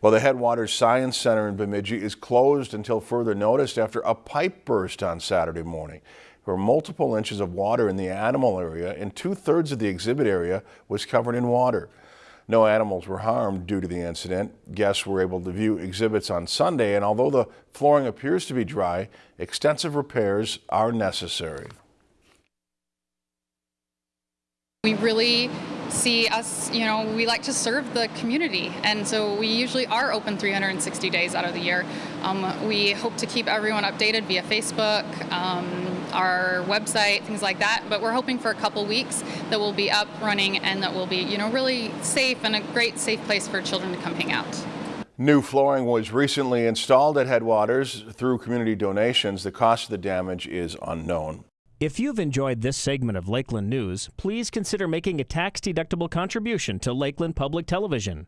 Well, the Headwaters Science Center in Bemidji is closed until further notice after a pipe burst on Saturday morning. There were multiple inches of water in the animal area and two-thirds of the exhibit area was covered in water. No animals were harmed due to the incident. Guests were able to view exhibits on Sunday and although the flooring appears to be dry, extensive repairs are necessary. We really see us, you know, we like to serve the community, and so we usually are open 360 days out of the year. Um, we hope to keep everyone updated via Facebook, um, our website, things like that, but we're hoping for a couple weeks that we'll be up, running, and that we'll be, you know, really safe and a great safe place for children to come hang out. New flooring was recently installed at Headwaters through community donations. The cost of the damage is unknown. If you've enjoyed this segment of Lakeland News, please consider making a tax-deductible contribution to Lakeland Public Television.